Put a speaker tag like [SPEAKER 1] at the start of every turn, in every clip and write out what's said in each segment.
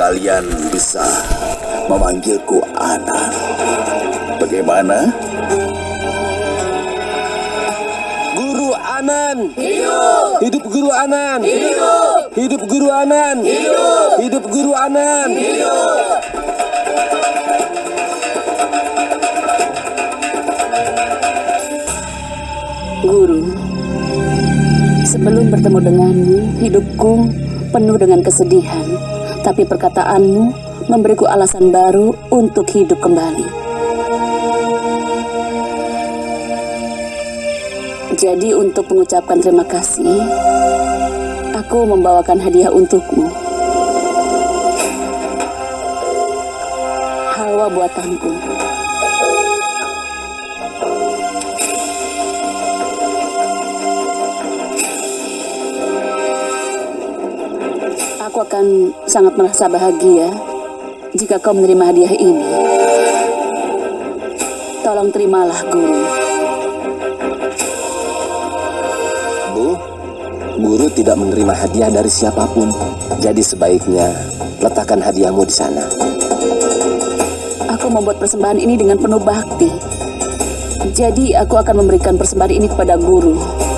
[SPEAKER 1] kalian bisa memanggilku Anan. Bagaimana?
[SPEAKER 2] Guru Anan. Hidup. Hidup Guru Anan. Hidup. Hidup Guru Anan. Hidup. Hidup Guru Anan. Hidup.
[SPEAKER 3] Guru, sebelum bertemu denganmu, hidupku penuh dengan kesedihan. Tapi perkataanmu memberiku alasan baru untuk hidup kembali. Jadi untuk mengucapkan terima kasih, aku membawakan hadiah untukmu. Halwa buatanku. Aku akan sangat merasa bahagia jika kau menerima hadiah ini. Tolong terimalah, Guru.
[SPEAKER 2] Bu, guru tidak menerima hadiah dari siapa pun. Jadi sebaiknya letakkan hadiahmu di sana.
[SPEAKER 3] Aku membuat persembahan ini dengan penuh bakti. Jadi aku akan memberikan persembahan ini kepada guru. Guru,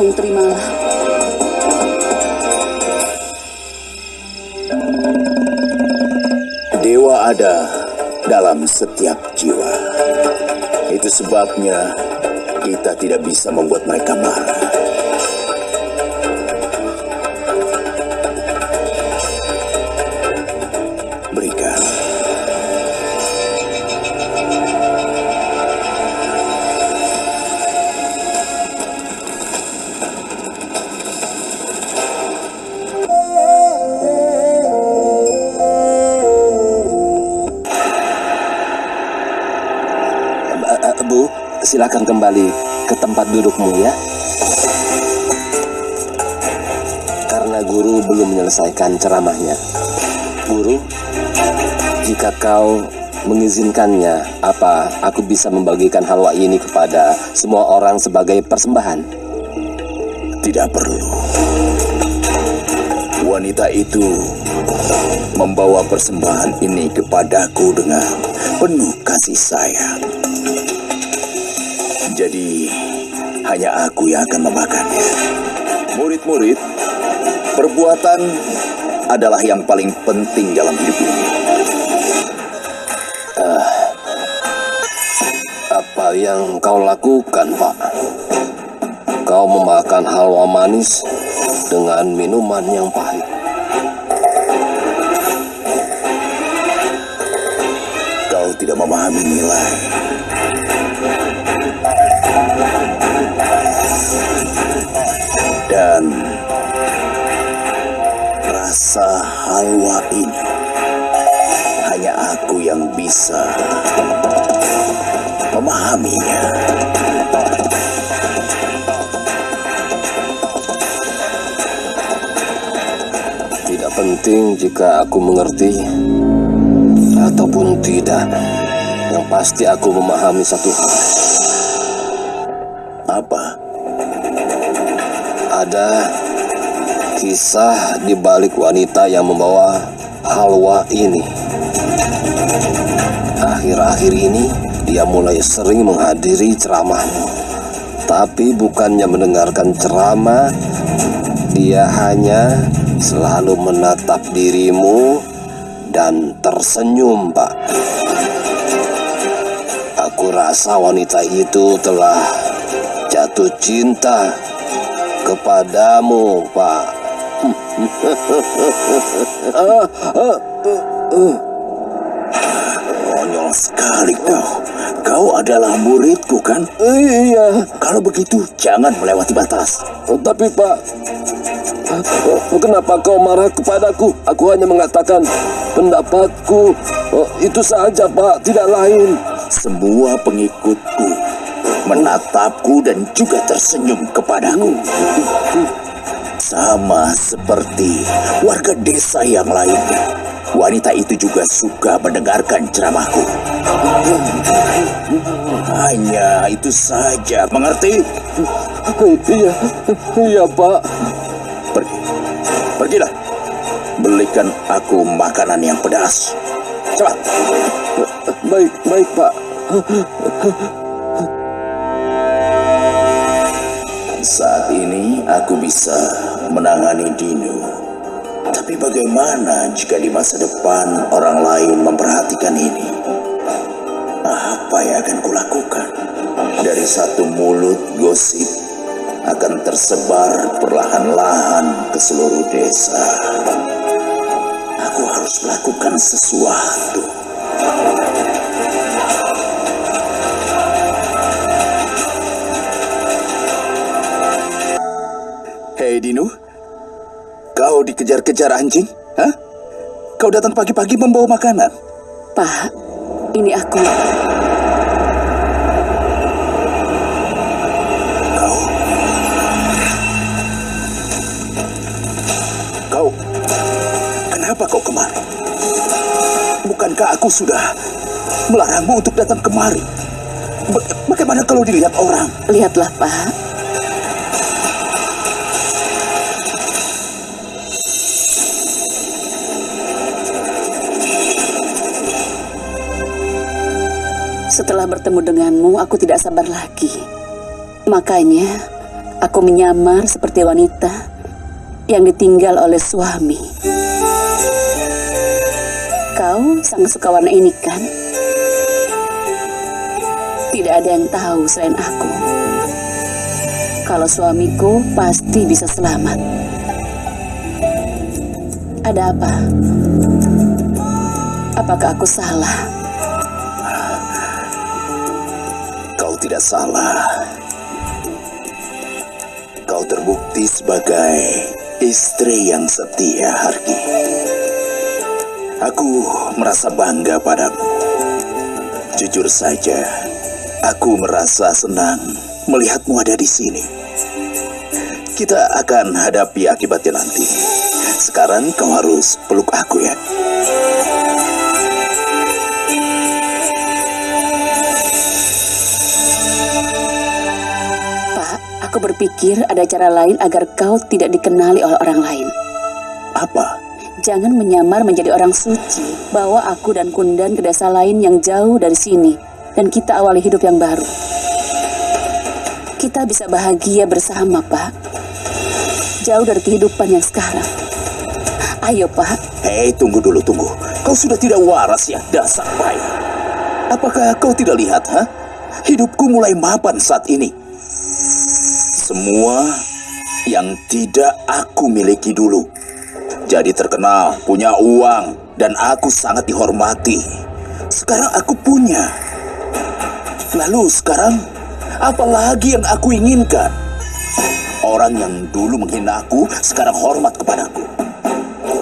[SPEAKER 3] tolong terimalah.
[SPEAKER 1] Dewa ada dalam setiap jiwa. Itu sebabnya kita tidak bisa membuat mereka marah.
[SPEAKER 2] Bu, silakan kembali ke tempat dudukmu ya. Karena guru belum menyelesaikan ceramahnya. Guru, jika kau mengizinkannya, apa aku bisa membagikan halwa ini kepada semua orang sebagai persembahan?
[SPEAKER 1] Tidak perlu. Wanita itu membawa persembahan ini kepadaku dengan penuh kasih sayang. Jadi, hanya aku yang akan memakannya. Murid-murid, perbuatan adalah yang paling penting dalam hidup ini.
[SPEAKER 2] Apa yang kau lakukan, Pak? Kau memakan halwa manis dengan minuman yang pahit.
[SPEAKER 1] Kau tidak memahami nilai. Halwa ini hanya aku yang bisa memahaminya.
[SPEAKER 2] Tidak penting jika aku mengerti ataupun tidak. Yang pasti aku memahami satu hal.
[SPEAKER 1] Apa?
[SPEAKER 2] Ada kisah di balik wanita yang membawa halwa ini. Akhir-akhir ini dia mulai sering menghadiri ceramahmu. Tapi bukannya mendengarkan ceramah, dia hanya selalu menatap dirimu dan tersenyum, Pak. Aku rasa wanita itu telah jatuh cinta kepadamu, Pak.
[SPEAKER 1] Konyol sekali kau. Kau adalah muridku kan?
[SPEAKER 2] Iya,
[SPEAKER 1] Kalau begitu jangan melewati batas.
[SPEAKER 2] tapi Pak, kenapa kau marah kepadaku? Aku hanya mengatakan pendapatku. Oh, Itu saja, Pak, tidak lain.
[SPEAKER 1] Semua pengikutku menatapku dan juga tersenyum kepadaku. Sama seperti warga desa yang lainnya. wanita itu juga suka mendengarkan ceramahku. Hanya itu saja, mengerti?
[SPEAKER 2] Iya, iya Pak.
[SPEAKER 1] Pergi. Pergilah. Belikan aku makanan yang pedas. Cepat.
[SPEAKER 2] Baik, baik Pak.
[SPEAKER 1] Saat ini aku bisa menangani Dino. Tapi bagaimana jika di masa depan orang lain memperhatikan ini? Apa yang akan kulakukan? Dari satu mulut gosip akan tersebar perlahan-lahan ke seluruh desa. Aku harus melakukan sesuatu. Kau dikejar-kejar anjing? Hah? Kau datang pagi-pagi membawa makanan?
[SPEAKER 3] Pak, ini aku.
[SPEAKER 1] Kau... Kau... Kenapa kau kemari? Bukankah aku sudah melarangmu untuk datang kemari? Baga- Bagaimana kalau dilihat orang?
[SPEAKER 3] Lihatlah, Pak. Setelah bertemu denganmu, aku tidak sabar lagi. Makanya, aku menyamar seperti wanita yang ditinggal oleh suami. Kau sangat suka warna ini, kan? Tidak ada yang tahu selain aku. Kalau suamiku pasti bisa selamat. Ada apa? Apakah aku salah?
[SPEAKER 1] Tidak salah. Kau terbukti sebagai istri yang setia, Harki. Aku merasa bangga padamu. Jujur saja, aku merasa senang melihatmu ada di sini. Kita akan hadapi akibatnya nanti. Sekarang kau harus peluk aku ya.
[SPEAKER 3] Aku berpikir ada cara lain agar kau tidak dikenali oleh orang lain.
[SPEAKER 1] Apa?
[SPEAKER 3] Jangan menyamar menjadi orang suci. Bawa aku dan Kundan ke desa lain yang jauh dari sini. Dan kita awali hidup yang baru. Kita bisa bahagia bersama, Pak. Jauh dari kehidupan yang sekarang. Ayo, Pak.
[SPEAKER 1] Hei, tunggu dulu, tunggu. Kau sudah tidak waras ya, dasar bayi. Apakah kau tidak lihat, ha? Hidupku mulai mapan saat ini. Semua yang tidak aku miliki dulu. Jadi terkenal, punya uang, dan aku sangat dihormati. Sekarang aku punya. Lalu sekarang, apa lagi yang aku inginkan? Orang yang dulu menghina aku, sekarang hormat kepadaku.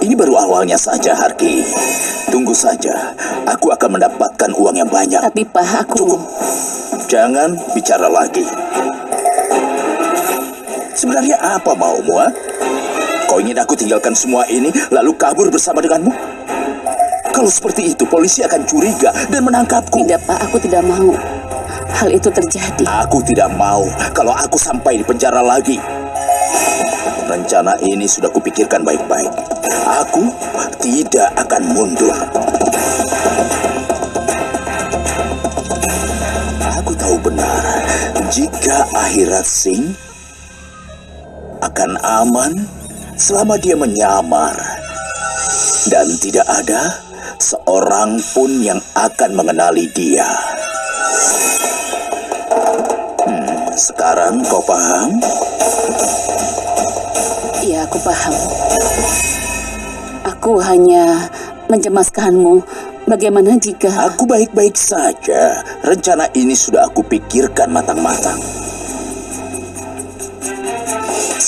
[SPEAKER 1] Ini baru awalnya saja, Harki. Tunggu saja, aku akan mendapatkan uang yang banyak.
[SPEAKER 3] Tapi, Pak, aku...
[SPEAKER 1] Cukup. Jangan bicara lagi. Sebenarnya apa maumu, ha? Kau ingin aku tinggalkan semua ini, lalu kabur bersama denganmu? Kalau seperti itu, polisi akan curiga dan menangkapku.
[SPEAKER 3] Tidak, Pak. Aku tidak mau. Hal itu terjadi.
[SPEAKER 1] Aku tidak mau kalau aku sampai di penjara lagi. Rencana ini sudah kupikirkan baik-baik. Aku tidak akan mundur. Aku tahu benar jika akhirat Sing akan aman selama dia menyamar dan tidak ada seorang pun yang akan mengenali dia. Hmm, sekarang kau paham?
[SPEAKER 3] Iya, aku paham. Aku hanya mencemaskanmu. Bagaimana jika...
[SPEAKER 1] Aku baik-baik saja. Rencana ini sudah aku pikirkan matang-matang.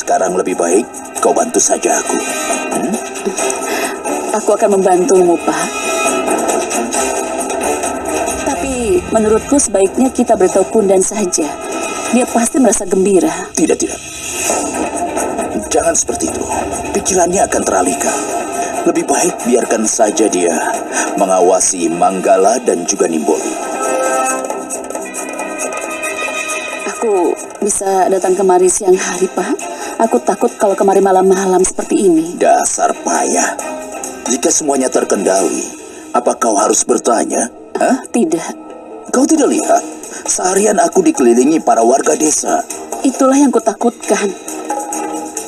[SPEAKER 1] Sekarang lebih baik kau bantu saja aku. Hmm?
[SPEAKER 3] Aku akan membantumu, Pak. Tapi menurutku sebaiknya kita beritahu Kundan saja. Dia pasti merasa gembira.
[SPEAKER 1] Tidak, tidak. Jangan seperti itu. Pikirannya akan teralihkan. Lebih baik biarkan saja dia mengawasi Manggala dan juga Nimboli.
[SPEAKER 3] Aku bisa datang kemari siang hari, Pak. Aku takut kalau kemari malam-malam seperti ini.
[SPEAKER 1] Dasar payah. Jika semuanya terkendali, apa kau harus bertanya? Hah?
[SPEAKER 3] Tidak.
[SPEAKER 1] Kau tidak lihat? Seharian aku dikelilingi para warga desa.
[SPEAKER 3] Itulah yang kutakutkan.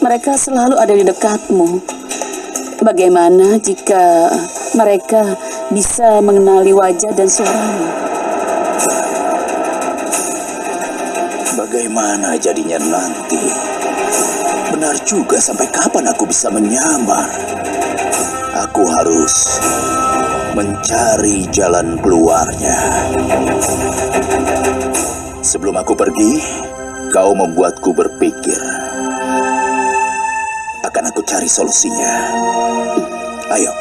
[SPEAKER 3] Mereka selalu ada di dekatmu. Bagaimana jika mereka bisa mengenali wajah dan suaramu?
[SPEAKER 1] Bagaimana jadinya nanti? Benar juga sampai kapan aku bisa menyamar? Aku harus mencari jalan keluarnya. Sebelum aku pergi, kau membuatku berpikir. Akan aku cari solusinya. Ayo,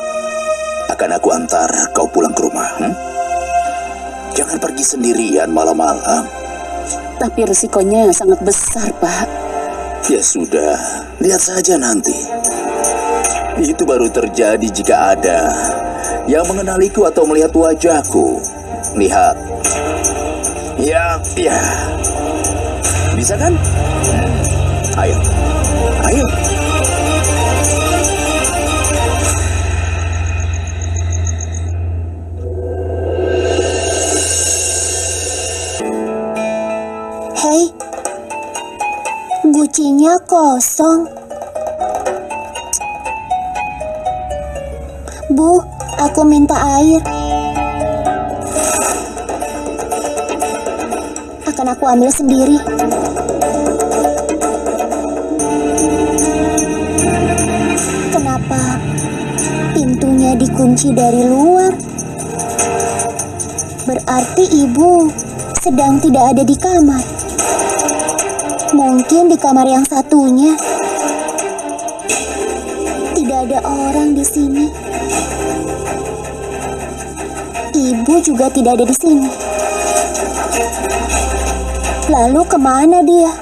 [SPEAKER 1] akan aku antar kau pulang ke rumah. hmm? Jangan pergi sendirian malam-malam.
[SPEAKER 3] Tapi resikonya sangat besar, Pak.
[SPEAKER 1] Ya sudah, lihat saja nanti. Itu baru terjadi jika ada yang mengenaliku atau melihat wajahku. Lihat. Ya, ya. Bisa kan? Ayo. Ayo.
[SPEAKER 4] Gucinya kosong. Bu, aku minta air. Akan aku ambil sendiri. Kenapa pintunya dikunci dari luar? Berarti ibu sedang tidak ada di kamar. Mungkin di kamar yang satunya. Tidak ada orang di sini. Ibu juga tidak ada di sini. Lalu ke mana dia?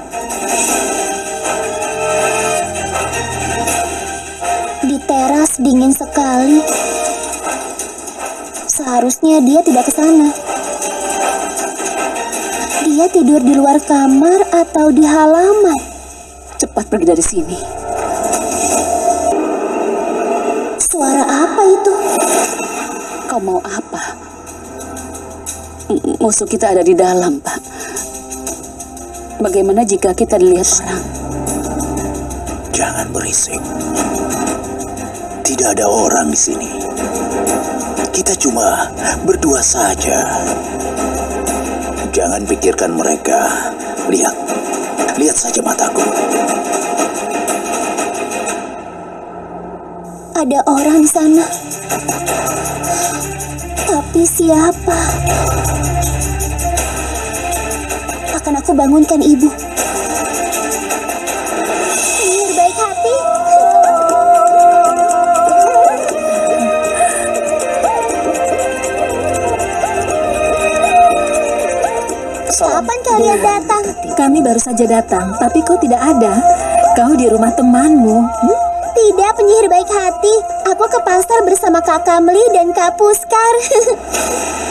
[SPEAKER 4] Di teras dingin sekali. Seharusnya dia tidak ke sana. Dia tidur di luar kamar atau di halaman?
[SPEAKER 3] Cepat pergi dari sini.
[SPEAKER 4] Suara apa itu?
[SPEAKER 3] Kau mau apa? M- Musuh kita ada di dalam, Pak. Bagaimana jika kita dilihat orang?
[SPEAKER 1] Jangan berisik. Tidak ada orang di sini. Kita cuma berdua saja. Jangan pikirkan mereka. Lihat. Lihat saja mataku.
[SPEAKER 4] Ada orang sana. Tapi siapa? Akan aku bangunkan ibu. Kapan kalian datang?
[SPEAKER 5] Kami baru saja datang, tapi kau tidak ada. Kau di rumah temanmu. Hmm?
[SPEAKER 4] Tidak, penyihir baik hati. Aku ke pasar bersama Kak Kamli dan Kak Puskar.